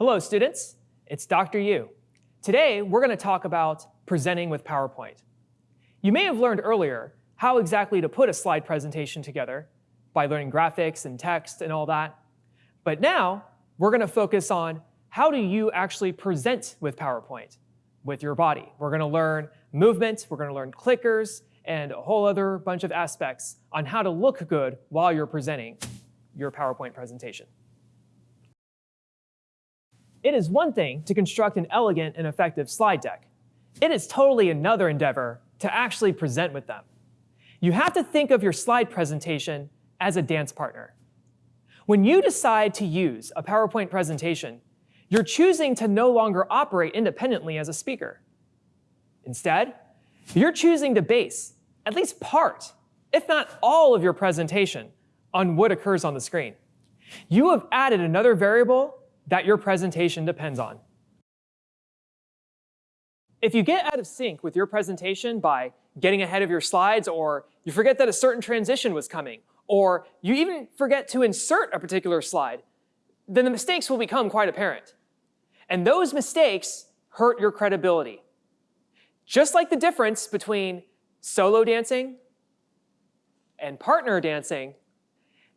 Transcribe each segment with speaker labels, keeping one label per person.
Speaker 1: Hello, students. It's Dr. Yu. Today, we're going to talk about presenting with PowerPoint. You may have learned earlier how exactly to put a slide presentation together by learning graphics and text and all that. But now, we're going to focus on how do you actually present with PowerPoint with your body. We're going to learn movement, we're going to learn clickers, and a whole other bunch of aspects on how to look good while you're presenting your PowerPoint presentation. It is one thing to construct an elegant and effective slide deck. It is totally another endeavor to actually present with them. You have to think of your slide presentation as a dance partner. When you decide to use a PowerPoint presentation, you're choosing to no longer operate independently as a speaker. Instead, you're choosing to base at least part, if not all of your presentation on what occurs on the screen. You have added another variable that your presentation depends on. If you get out of sync with your presentation by getting ahead of your slides, or you forget that a certain transition was coming, or you even forget to insert a particular slide, then the mistakes will become quite apparent. And those mistakes hurt your credibility. Just like the difference between solo dancing and partner dancing,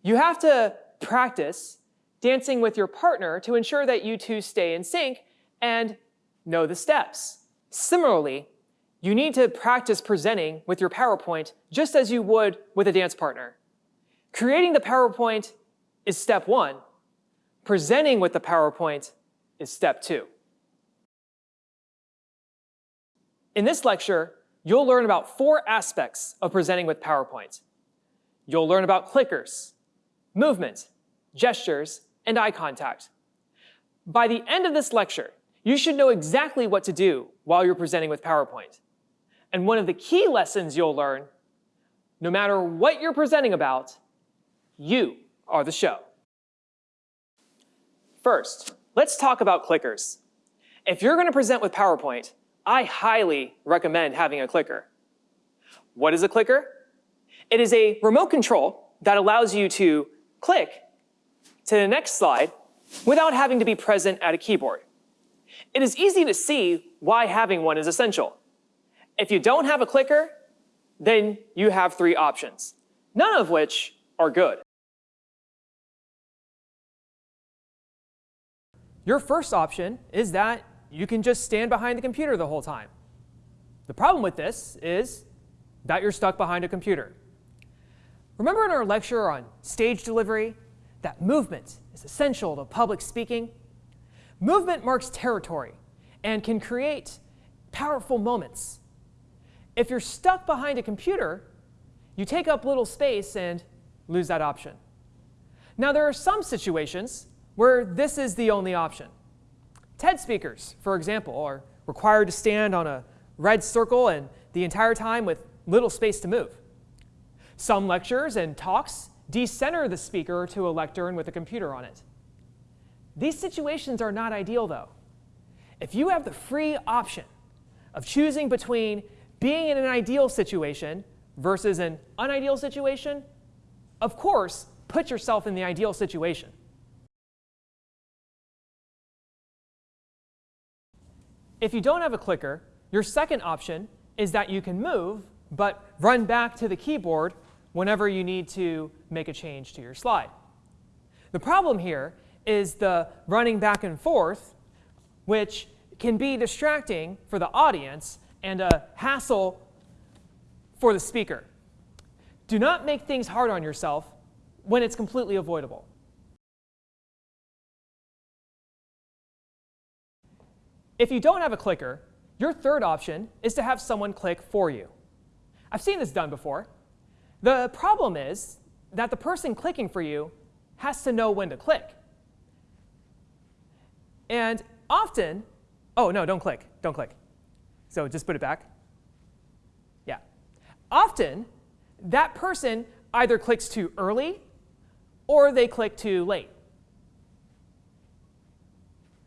Speaker 1: you have to practice dancing with your partner to ensure that you two stay in sync and know the steps. Similarly, you need to practice presenting with your PowerPoint just as you would with a dance partner. Creating the PowerPoint is step one. Presenting with the PowerPoint is step two. In this lecture, you'll learn about four aspects of presenting with PowerPoint. You'll learn about clickers, movement, gestures, and eye contact. By the end of this lecture, you should know exactly what to do while you're presenting with PowerPoint. And one of the key lessons you'll learn, no matter what you're presenting about, you are the show. First, let's talk about clickers. If you're going to present with PowerPoint, I highly recommend having a clicker. What is a clicker? It is a remote control that allows you to click to the next slide without having to be present at a keyboard. It is easy to see why having one is essential. If you don't have a clicker, then you have three options, none of which are good. Your first option is that you can just stand behind the computer the whole time. The problem with this is that you're stuck behind a computer. Remember in our lecture on stage delivery that movement is essential to public speaking. Movement marks territory and can create powerful moments. If you're stuck behind a computer, you take up little space and lose that option. Now, there are some situations where this is the only option. TED speakers, for example, are required to stand on a red circle and the entire time with little space to move. Some lectures and talks decenter the speaker to a lectern with a computer on it. These situations are not ideal, though. If you have the free option of choosing between being in an ideal situation versus an unideal situation, of course, put yourself in the ideal situation. If you don't have a clicker, your second option is that you can move, but run back to the keyboard whenever you need to make a change to your slide. The problem here is the running back and forth, which can be distracting for the audience and a hassle for the speaker. Do not make things hard on yourself when it's completely avoidable. If you don't have a clicker, your third option is to have someone click for you. I've seen this done before. The problem is that the person clicking for you has to know when to click. And often, oh, no, don't click. Don't click. So just put it back. Yeah. Often, that person either clicks too early or they click too late.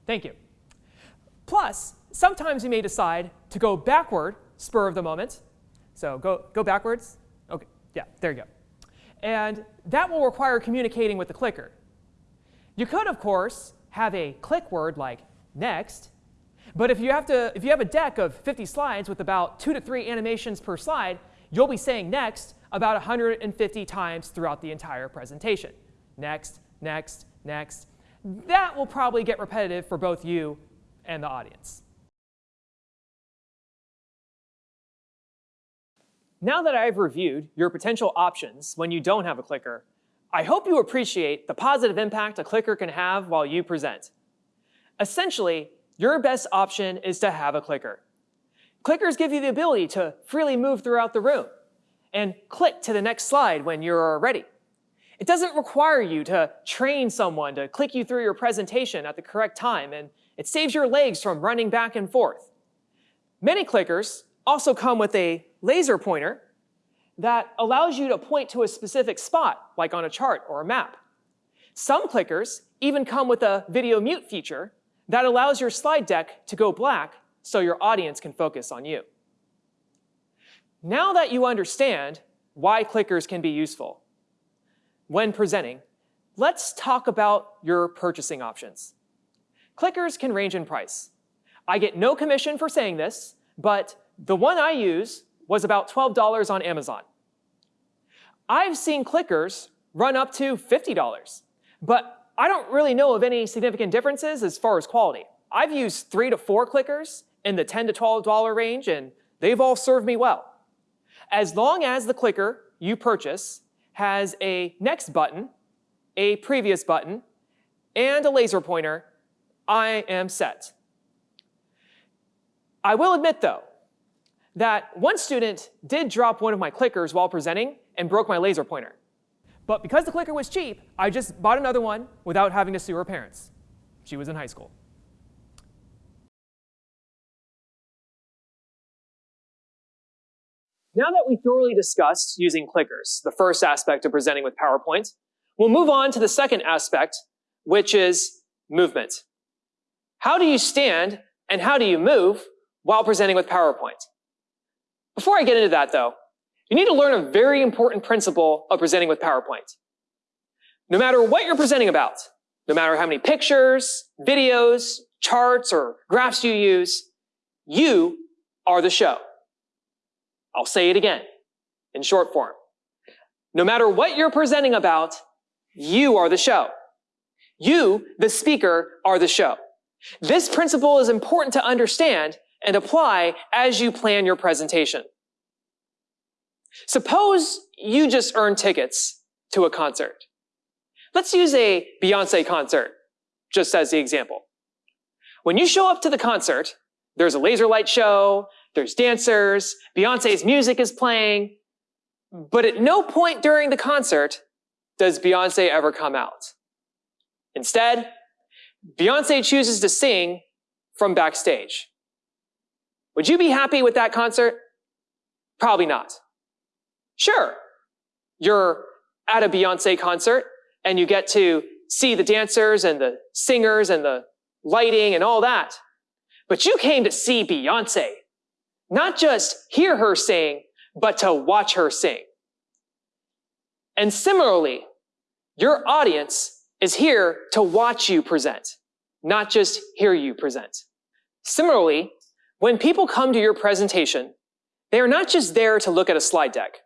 Speaker 1: Thank you. Plus, sometimes you may decide to go backward, spur of the moment. So go, go backwards, yeah, there you go. And that will require communicating with the clicker. You could, of course, have a click word like next. But if you have to, if you have a deck of 50 slides with about two to three animations per slide, you'll be saying next about 150 times throughout the entire presentation. Next, next, next. That will probably get repetitive for both you and the audience. Now that I've reviewed your potential options when you don't have a clicker, I hope you appreciate the positive impact a clicker can have while you present. Essentially, your best option is to have a clicker. Clickers give you the ability to freely move throughout the room and click to the next slide when you're ready. It doesn't require you to train someone to click you through your presentation at the correct time, and it saves your legs from running back and forth. Many clickers also come with a laser pointer that allows you to point to a specific spot, like on a chart or a map. Some clickers even come with a video mute feature that allows your slide deck to go black so your audience can focus on you. Now that you understand why clickers can be useful when presenting, let's talk about your purchasing options. Clickers can range in price. I get no commission for saying this, but the one I use was about $12 on Amazon. I've seen clickers run up to $50, but I don't really know of any significant differences as far as quality. I've used three to four clickers in the 10 to $12 range, and they've all served me well. As long as the clicker you purchase has a next button, a previous button, and a laser pointer, I am set. I will admit though, that one student did drop one of my clickers while presenting and broke my laser pointer. But because the clicker was cheap, I just bought another one without having to sue her parents. She was in high school. Now that we thoroughly discussed using clickers, the first aspect of presenting with PowerPoint, we'll move on to the second aspect, which is movement. How do you stand and how do you move while presenting with PowerPoint? Before I get into that though, you need to learn a very important principle of presenting with PowerPoint. No matter what you're presenting about, no matter how many pictures, videos, charts, or graphs you use, you are the show. I'll say it again in short form. No matter what you're presenting about, you are the show. You, the speaker, are the show. This principle is important to understand and apply as you plan your presentation. Suppose you just earn tickets to a concert. Let's use a Beyonce concert, just as the example. When you show up to the concert, there's a laser light show, there's dancers, Beyonce's music is playing, but at no point during the concert does Beyonce ever come out. Instead, Beyonce chooses to sing from backstage. Would you be happy with that concert? Probably not. Sure, you're at a Beyonce concert and you get to see the dancers and the singers and the lighting and all that. But you came to see Beyonce, not just hear her sing, but to watch her sing. And similarly, your audience is here to watch you present, not just hear you present. Similarly, when people come to your presentation, they are not just there to look at a slide deck.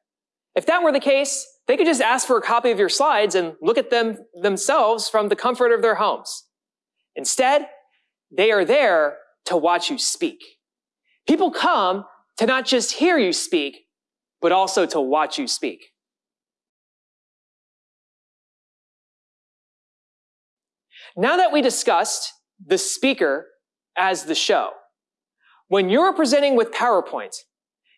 Speaker 1: If that were the case, they could just ask for a copy of your slides and look at them themselves from the comfort of their homes. Instead, they are there to watch you speak. People come to not just hear you speak, but also to watch you speak. Now that we discussed the speaker as the show, when you're presenting with PowerPoint,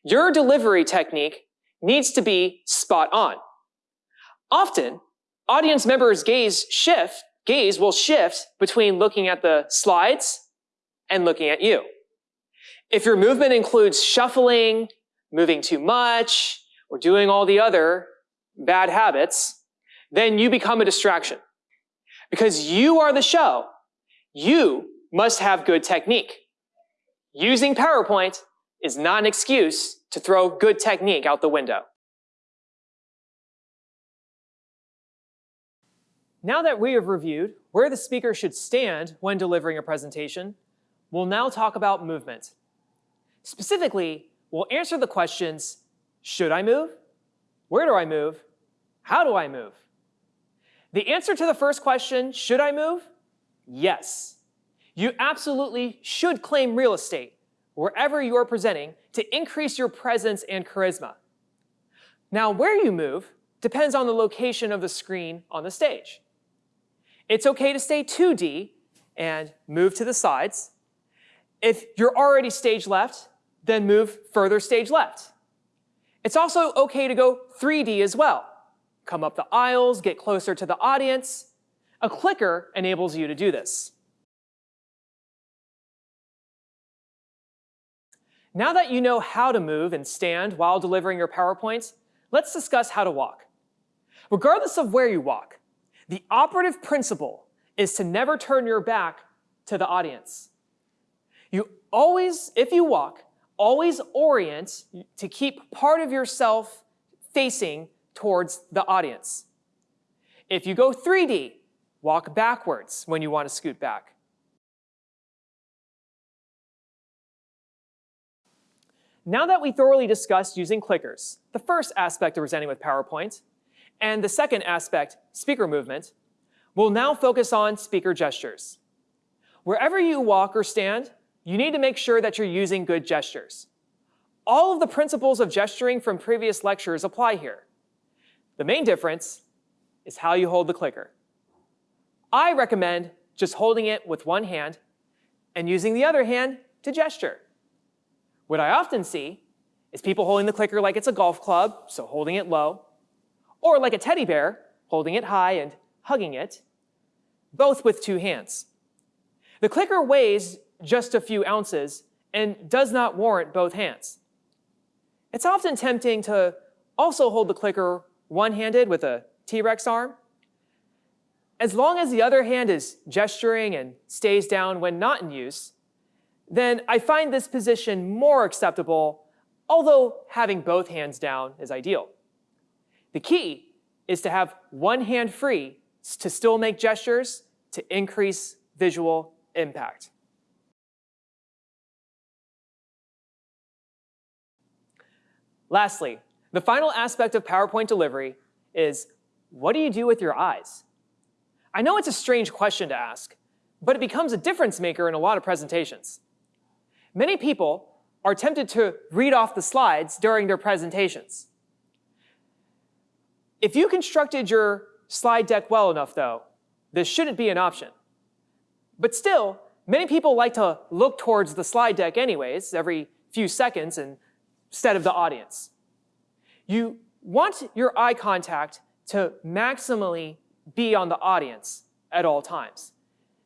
Speaker 1: your delivery technique needs to be spot on. Often, audience members' gaze shift, gaze will shift between looking at the slides and looking at you. If your movement includes shuffling, moving too much, or doing all the other bad habits, then you become a distraction. Because you are the show, you must have good technique. Using PowerPoint is not an excuse to throw good technique out the window. Now that we have reviewed where the speaker should stand when delivering a presentation, we'll now talk about movement. Specifically, we'll answer the questions, should I move? Where do I move? How do I move? The answer to the first question, should I move? Yes. You absolutely should claim real estate wherever you are presenting to increase your presence and charisma. Now, where you move depends on the location of the screen on the stage. It's okay to stay 2D and move to the sides. If you're already stage left, then move further stage left. It's also okay to go 3D as well. Come up the aisles, get closer to the audience. A clicker enables you to do this. Now that you know how to move and stand while delivering your PowerPoint, let's discuss how to walk. Regardless of where you walk, the operative principle is to never turn your back to the audience. You always, if you walk, always orient to keep part of yourself facing towards the audience. If you go 3D, walk backwards when you want to scoot back. Now that we thoroughly discussed using clickers, the first aspect of presenting with PowerPoint, and the second aspect, speaker movement, we'll now focus on speaker gestures. Wherever you walk or stand, you need to make sure that you're using good gestures. All of the principles of gesturing from previous lectures apply here. The main difference is how you hold the clicker. I recommend just holding it with one hand and using the other hand to gesture. What I often see is people holding the clicker like it's a golf club, so holding it low, or like a teddy bear, holding it high and hugging it, both with two hands. The clicker weighs just a few ounces and does not warrant both hands. It's often tempting to also hold the clicker one-handed with a T-Rex arm. As long as the other hand is gesturing and stays down when not in use, then I find this position more acceptable, although having both hands down is ideal. The key is to have one hand free to still make gestures to increase visual impact. Lastly, the final aspect of PowerPoint delivery is what do you do with your eyes? I know it's a strange question to ask, but it becomes a difference maker in a lot of presentations. Many people are tempted to read off the slides during their presentations. If you constructed your slide deck well enough, though, this shouldn't be an option. But still, many people like to look towards the slide deck anyways, every few seconds, instead of the audience. You want your eye contact to maximally be on the audience at all times.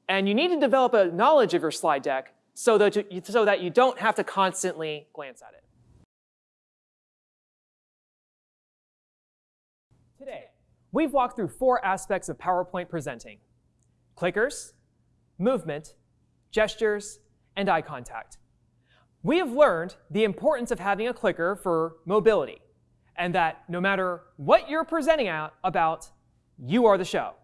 Speaker 1: And you need to develop a knowledge of your slide deck so that you, so that you don't have to constantly glance at it. Today, we've walked through four aspects of PowerPoint presenting. Clickers, movement, gestures, and eye contact. We have learned the importance of having a clicker for mobility and that no matter what you're presenting out about, you are the show.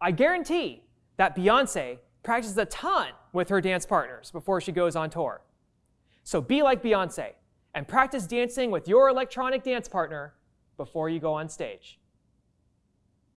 Speaker 1: I guarantee that Beyonce practices a ton with her dance partners before she goes on tour. So be like Beyonce and practice dancing with your electronic dance partner before you go on stage.